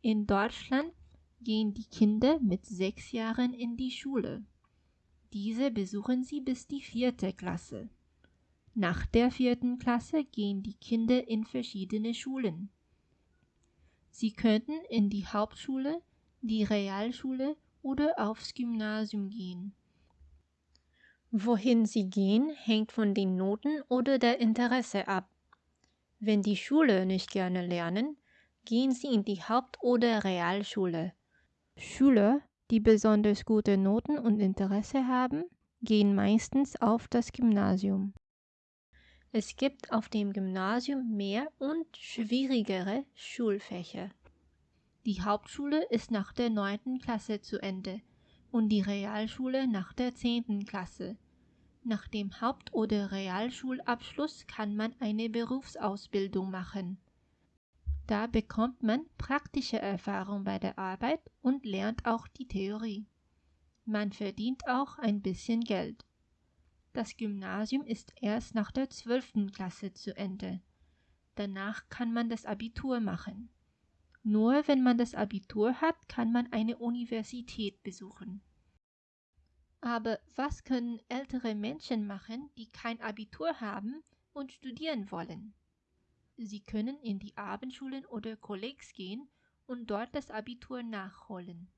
In Deutschland gehen die Kinder mit sechs Jahren in die Schule. Diese besuchen sie bis die vierte Klasse. Nach der vierten Klasse gehen die Kinder in verschiedene Schulen. Sie könnten in die Hauptschule, die Realschule oder aufs Gymnasium gehen. Wohin sie gehen, hängt von den Noten oder der Interesse ab. Wenn die Schule nicht gerne lernen, gehen sie in die Haupt- oder Realschule. Schüler, die besonders gute Noten und Interesse haben, gehen meistens auf das Gymnasium. Es gibt auf dem Gymnasium mehr und schwierigere Schulfächer. Die Hauptschule ist nach der neunten Klasse zu Ende und die Realschule nach der zehnten Klasse. Nach dem Haupt- oder Realschulabschluss kann man eine Berufsausbildung machen. Da bekommt man praktische Erfahrung bei der Arbeit und lernt auch die Theorie. Man verdient auch ein bisschen Geld. Das Gymnasium ist erst nach der zwölften Klasse zu Ende. Danach kann man das Abitur machen. Nur wenn man das Abitur hat, kann man eine Universität besuchen. Aber was können ältere Menschen machen, die kein Abitur haben und studieren wollen? Sie können in die Abendschulen oder Kollegs gehen und dort das Abitur nachholen.